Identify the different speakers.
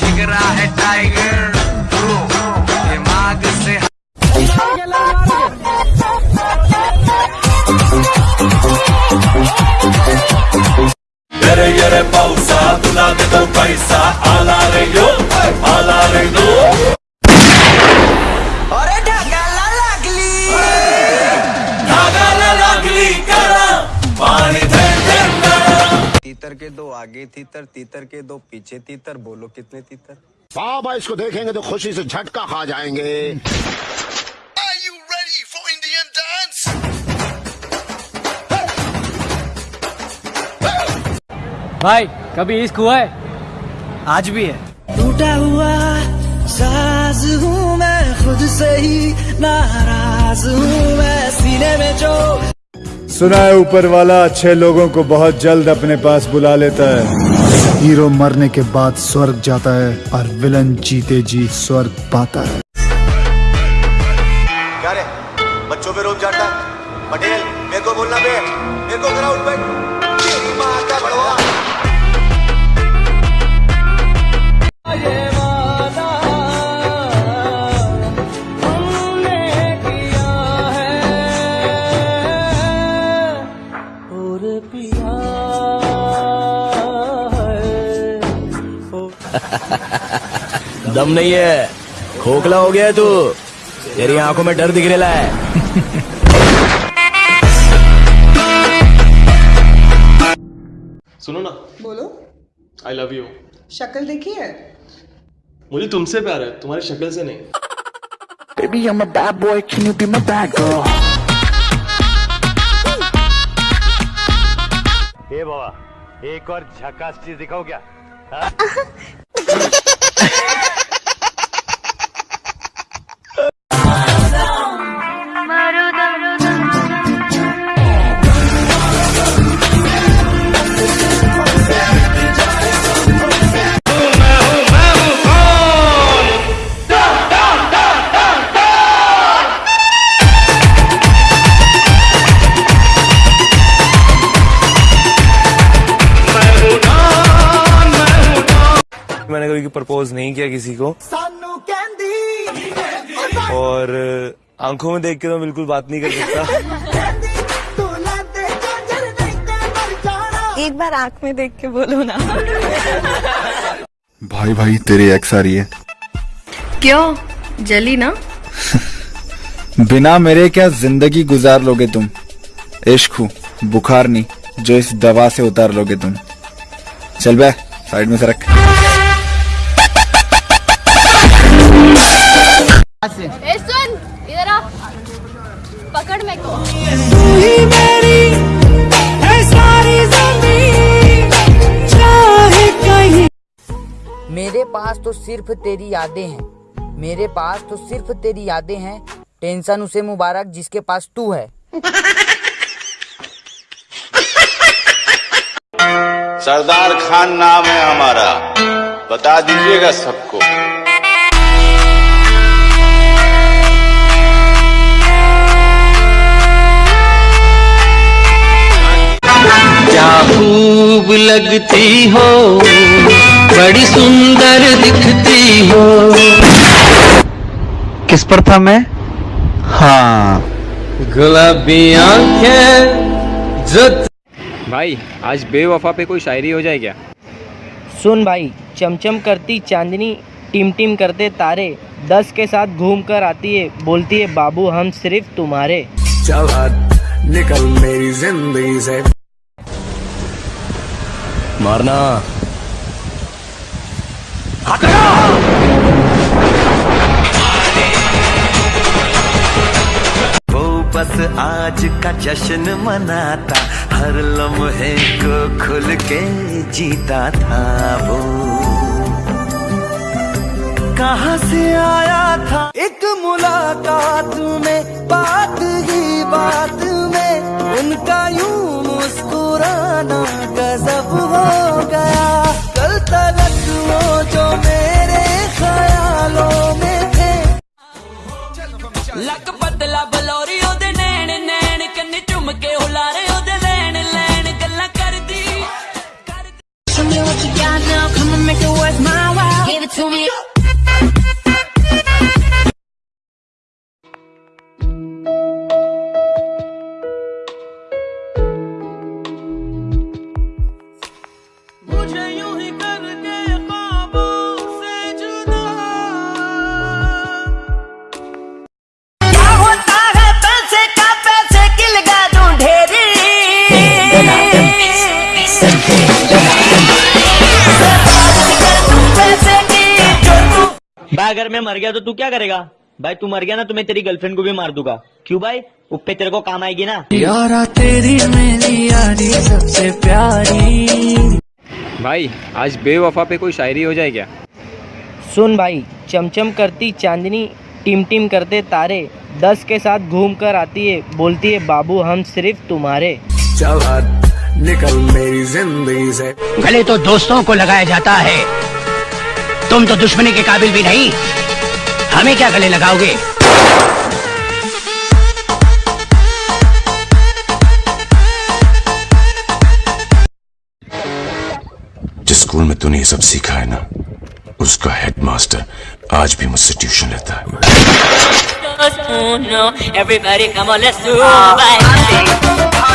Speaker 1: जिगरा है टाइगर दिमाग से
Speaker 2: येरे येरे पावसा तुला देतो पैसा आला रे यो आला रे
Speaker 3: तीतर के दो आगे तीतर तीतर के दो पीछे तीतर बोलो कितने तीतर?
Speaker 4: बाबा इसको देखेंगे तो खुशी से झटका खा जाएँगे।
Speaker 5: भाई कभी इश्क हुआ है? आज भी है।
Speaker 6: टूटा हुआ साज हूँ मैं खुद से ही नाराज़ हूँ मैं सीने में जो
Speaker 7: सुना है ऊपर वाला, अच्छे लोगों को बहुत जल्द अपने पास बुला लेता है। हीरो मरने के बाद स्वर्ग जाता है और विलन जीते जी स्वर्ग पाता है।
Speaker 8: दम नहीं है। खोखला हो गया तू। तेरी आँखों में डर दिख रहा है।
Speaker 9: सुनो ना।
Speaker 10: बोलो।
Speaker 9: आई लव यू
Speaker 10: शक्ल देखी है?
Speaker 9: मुझे तुमसे प्यार है तुम्हारी शक्ल से नहीं।
Speaker 6: Baby, I'm a bad boy. Can you be my bad girl?
Speaker 4: ए बाबा एक और झकास चीज़ दिखाओ क्या
Speaker 8: कभी प्रपोज नहीं किया किसी को। और आँखों में देख के तो बिल्कुल बात नहीं कर सकता।
Speaker 10: एक बार आँख में देख के बोलो ना।
Speaker 7: भाई भाई तेरे एक्स आ रही है।
Speaker 10: क्यों? जली ना?
Speaker 7: बिना मेरे क्या ज़िंदगी गुजार लोगे तुम? इश्क हूँ बुखार नहीं जो इस दवा से उतार लोगे तुम। चल बे साइड में से रख।
Speaker 11: पास तो सिर्फ़ तेरी यादें हैं। मेरे पास तो सिर्फ़ तेरी यादें हैं। टेंशन उसे मुबारक जिसके पास तू है।
Speaker 2: सरदार खान नाम है हमारा। बता दीजिएगा सबको।
Speaker 6: क्या खूब लगती हो? बड़ी सुंदर दिखती हो।
Speaker 5: किस पर था मैं? हाँ।
Speaker 6: गुलाबी आँखें जो
Speaker 5: भाई आज बेवफा पे कोई शायरी हो जाए क्या?
Speaker 11: सुन भाई चमचम करती चांदनी टिम टिम करते तारे दस के साथ घूम कर आती है बोलती है बाबू हम सिर्फ़ तुम्हारे।
Speaker 8: चला निकल मेरी ज़िंदगी से। मारना।
Speaker 6: वो बस आज का जश्न मनाता, हर लम्हे को खुल के जीता था वो। कहाँ से आया था? एक मुलाकात में, बात ही बात में, उनका यूँ मुस्कुराना गजब हो
Speaker 12: ਲੱਕ ਪਤਲਾ ਬਲੌਰੀ ਉਹਦੇ ਨੈਣ ਨੈਣ ਕੰਨੀ ਝੁੰਮ ਕੇ ਹੁਲਾਰੇ ਉਹਦੇ ਲੈਣ ਲੈਣ ਗੱਲਾਂ ਕਰਦੀ।
Speaker 13: Show me what you got now,
Speaker 12: come and make it worth my while. Give it to me
Speaker 11: भाई अगर मैं मर गया तो तू क्या करेगा? भाई तू मर गया ना तो मैं तेरी गर्लफ्रेंड को भी मार दूँगा। क्यों भाई? उपे तेरे को काम आएगी ना।
Speaker 12: यारा तेरी मेरी यारी सबसे प्यारी।
Speaker 5: भाई आज बेवफा पे कोई शायरी हो जाए क्या?
Speaker 11: सुन भाई चमचम करती चांदनी टिम टिम करते तारे दस के साथ घूम कर आती है बोलती है बाबू हम सिर्फ़ तुम्हारे।
Speaker 2: चल निकल मेरी ज़िंदगी से।
Speaker 14: गले तो दोस्तों को लगाया जाता है तुम तो दुश्मनी के काबिल भी नहीं। हमें क्या गले लगाओगे?
Speaker 2: जिस स्कूल में तूने ये सब सीखा है ना उसका हेडमास्टर आज भी मुझसे ट्यूशन लेता है।
Speaker 12: Everybody come on let's do it.